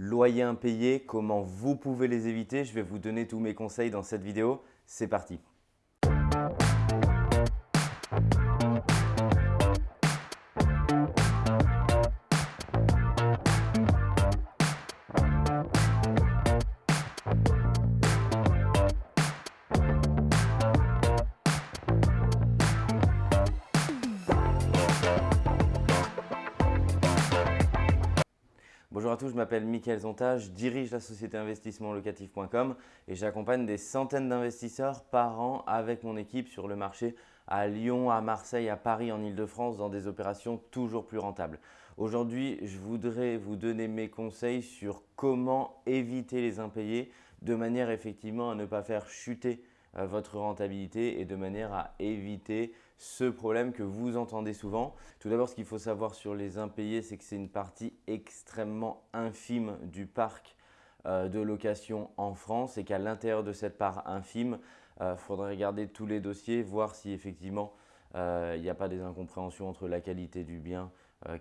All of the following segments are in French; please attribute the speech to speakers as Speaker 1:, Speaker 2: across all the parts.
Speaker 1: loyers impayés, comment vous pouvez les éviter? Je vais vous donner tous mes conseils dans cette vidéo. C'est parti Bonjour à tous, je m'appelle Mickaël Zonta, je dirige la société investissementlocatif.com et j'accompagne des centaines d'investisseurs par an avec mon équipe sur le marché à Lyon, à Marseille, à Paris, en Ile-de-France dans des opérations toujours plus rentables. Aujourd'hui, je voudrais vous donner mes conseils sur comment éviter les impayés de manière effectivement à ne pas faire chuter votre rentabilité et de manière à éviter ce problème que vous entendez souvent. Tout d'abord, ce qu'il faut savoir sur les impayés, c'est que c'est une partie extrêmement infime du parc euh, de location en France et qu'à l'intérieur de cette part infime, il euh, faudrait regarder tous les dossiers, voir si effectivement il n'y a pas des incompréhensions entre la qualité du bien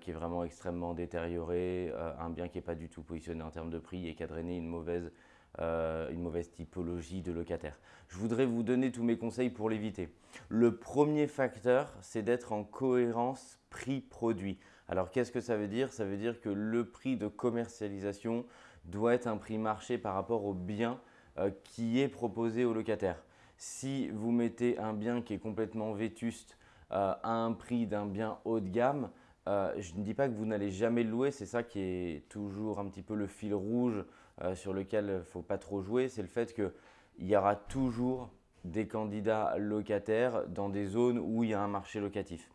Speaker 1: qui est vraiment extrêmement détérioré, un bien qui n'est pas du tout positionné en termes de prix et qui a drainé une mauvaise euh, une mauvaise typologie de locataire. Je voudrais vous donner tous mes conseils pour l'éviter. Le premier facteur, c'est d'être en cohérence prix-produit. Alors qu'est-ce que ça veut dire? Ça veut dire que le prix de commercialisation doit être un prix marché par rapport au bien euh, qui est proposé au locataire. Si vous mettez un bien qui est complètement vétuste euh, à un prix d'un bien haut de gamme, euh, je ne dis pas que vous n'allez jamais le louer, c'est ça qui est toujours un petit peu le fil rouge euh, sur lequel il ne faut pas trop jouer, c'est le fait qu'il y aura toujours des candidats locataires dans des zones où il y a un marché locatif.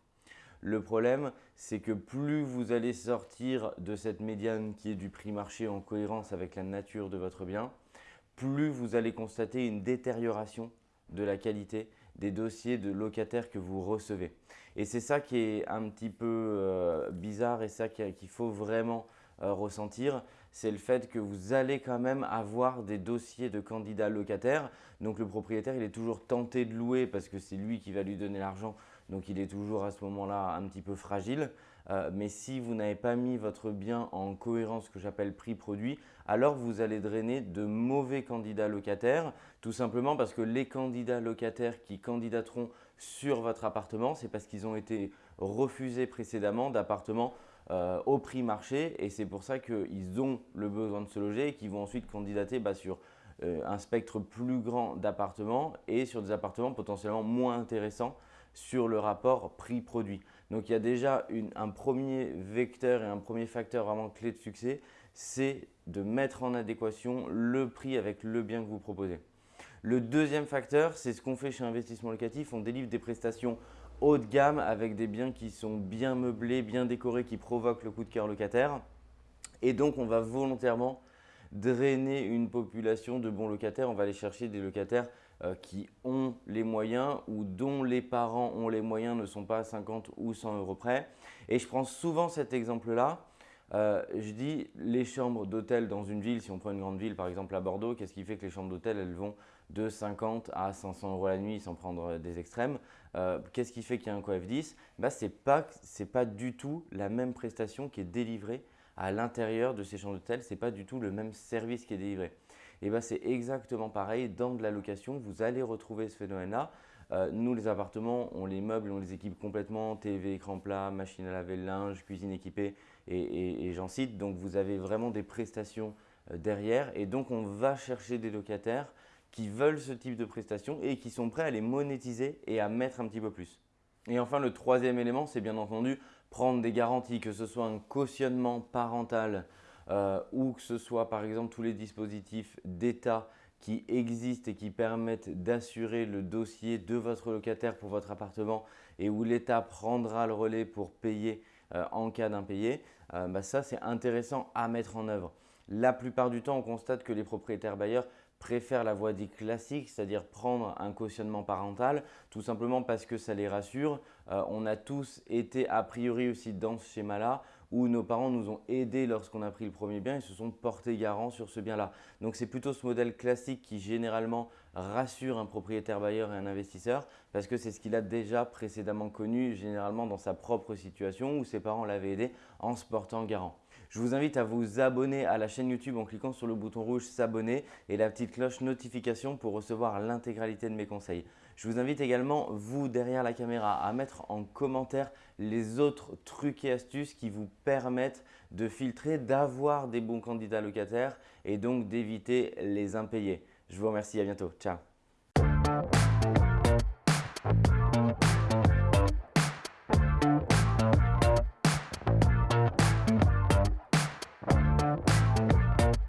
Speaker 1: Le problème, c'est que plus vous allez sortir de cette médiane qui est du prix marché en cohérence avec la nature de votre bien, plus vous allez constater une détérioration de la qualité des dossiers de locataires que vous recevez. Et c'est ça qui est un petit peu euh, bizarre et ça qu'il faut vraiment euh, ressentir, c'est le fait que vous allez quand même avoir des dossiers de candidats locataires. Donc le propriétaire, il est toujours tenté de louer parce que c'est lui qui va lui donner l'argent. Donc il est toujours à ce moment-là un petit peu fragile. Euh, mais si vous n'avez pas mis votre bien en cohérence, que j'appelle prix-produit, alors vous allez drainer de mauvais candidats locataires. Tout simplement parce que les candidats locataires qui candidateront sur votre appartement, c'est parce qu'ils ont été refusés précédemment d'appartements euh, au prix marché et c'est pour ça qu'ils ont le besoin de se loger et qu'ils vont ensuite candidater bah, sur euh, un spectre plus grand d'appartements et sur des appartements potentiellement moins intéressants sur le rapport prix-produit. Donc il y a déjà un premier vecteur et un premier facteur vraiment clé de succès, c'est de mettre en adéquation le prix avec le bien que vous proposez. Le deuxième facteur, c'est ce qu'on fait chez Investissement Locatif. On délivre des prestations haut de gamme avec des biens qui sont bien meublés, bien décorés, qui provoquent le coup de cœur locataire. Et donc, on va volontairement drainer une population de bons locataires. On va aller chercher des locataires qui ont les moyens ou dont les parents ont les moyens, ne sont pas à 50 ou 100 euros près. Et je prends souvent cet exemple-là euh, je dis les chambres d'hôtel dans une ville, si on prend une grande ville par exemple à Bordeaux, qu'est-ce qui fait que les chambres d'hôtel elles vont de 50 à 500 euros la nuit sans prendre des extrêmes euh, Qu'est-ce qui fait qu'il y a un coef 10 bah, Ce n'est pas, pas du tout la même prestation qui est délivrée à l'intérieur de ces chambres d'hôtel, ce n'est pas du tout le même service qui est délivré. Et bah, c'est exactement pareil dans de la location, vous allez retrouver ce phénomène-là. Euh, nous, les appartements, on les meuble, on les équipe complètement, TV, écran plat, machine à laver, linge, cuisine équipée et, j'en cite. Donc, vous avez vraiment des prestations euh, derrière et donc on va chercher des locataires qui veulent ce type de prestations et qui sont prêts à les monétiser et à mettre un petit peu plus. Et enfin, le troisième élément, c'est bien entendu prendre des garanties, que ce soit un cautionnement parental euh, ou que ce soit par exemple tous les dispositifs d'État qui existent et qui permettent d'assurer le dossier de votre locataire pour votre appartement et où l'État prendra le relais pour payer euh, en cas d'impayé, euh, bah ça c'est intéressant à mettre en œuvre. La plupart du temps, on constate que les propriétaires bailleurs préfèrent la voie dite classique, c'est-à-dire prendre un cautionnement parental, tout simplement parce que ça les rassure. Euh, on a tous été a priori aussi dans ce schéma-là, où nos parents nous ont aidés lorsqu'on a pris le premier bien et se sont portés garants sur ce bien-là. Donc c'est plutôt ce modèle classique qui généralement rassure un propriétaire bailleur et un investisseur parce que c'est ce qu'il a déjà précédemment connu généralement dans sa propre situation où ses parents l'avaient aidé en se portant garant. Je vous invite à vous abonner à la chaîne YouTube en cliquant sur le bouton rouge s'abonner et la petite cloche notification pour recevoir l'intégralité de mes conseils. Je vous invite également, vous derrière la caméra, à mettre en commentaire les autres trucs et astuces qui vous permettent de filtrer, d'avoir des bons candidats locataires et donc d'éviter les impayés. Je vous remercie, à bientôt. Ciao